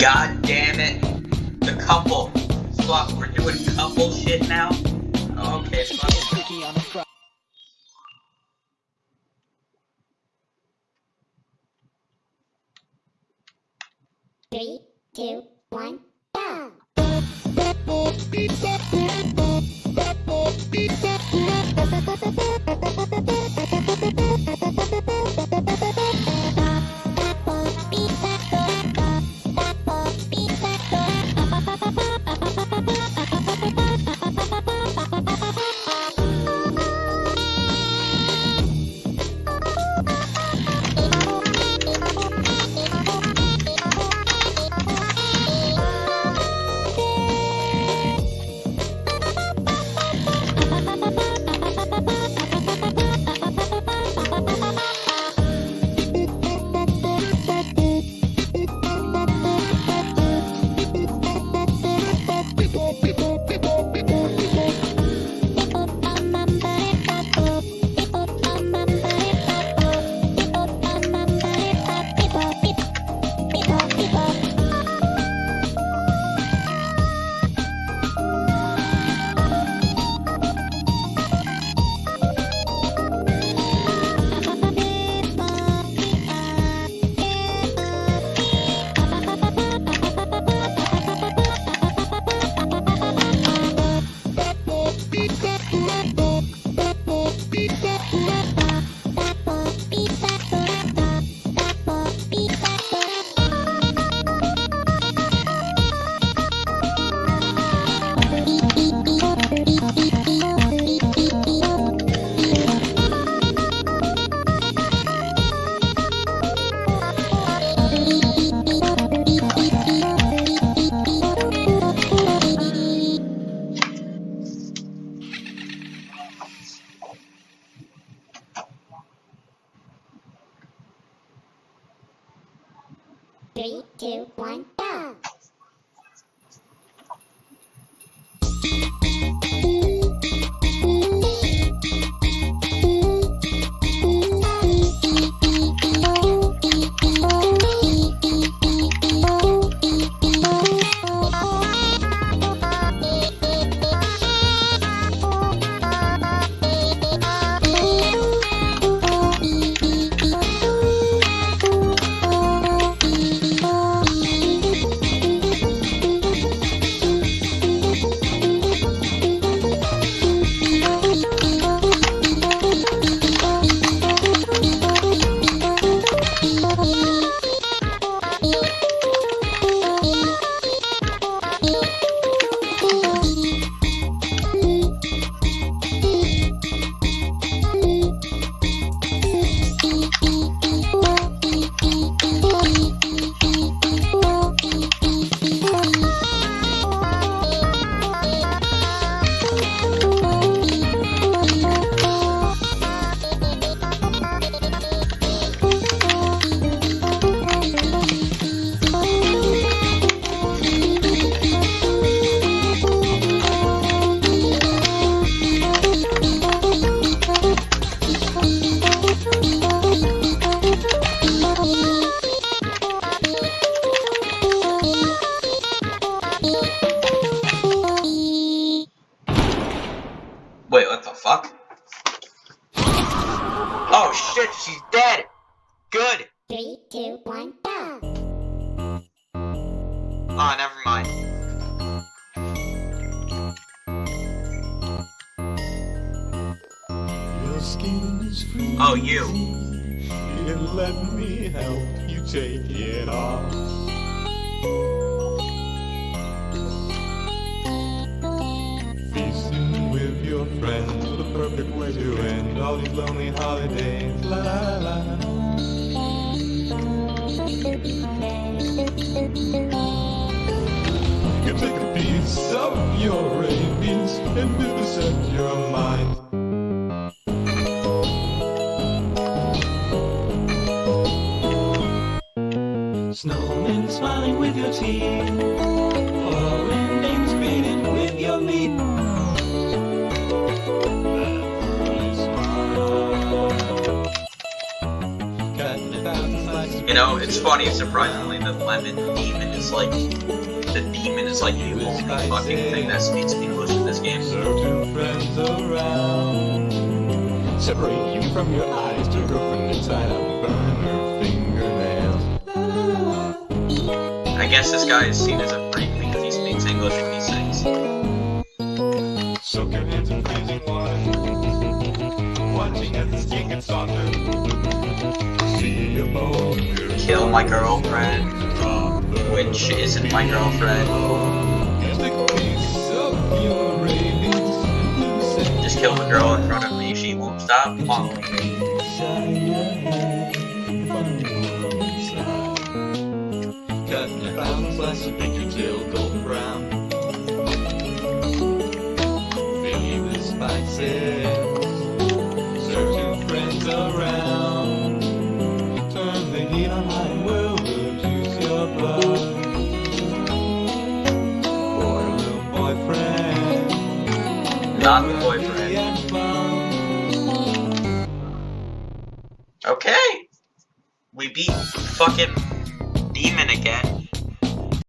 God damn it. The couple. Fuck, we're doing couple shit now? Okay, fuck. Three, two, one, go! Two, one, shit, she's dead! Good! Three, two, one, go! Oh, never mind. Your skin is free. Oh, you. And let me help you take it off. All these lonely holidays. La la la. You can take a piece of your rabies and vivisect your mind. Snowmen smiling with your teeth. Foreign names greeted with your meat. You know, it's funny, surprisingly, the lemon demon is like the demon is like the only fucking thing that speaks English in this game. Serve two friends around. Separate you from your eyes to inside. Burn her fingernails. I guess this guy is seen as a Kill my girlfriend, which isn't my girlfriend. Just kill the girl in front of me, she won't stop following me. Not boyfriend. Okay. We beat fucking.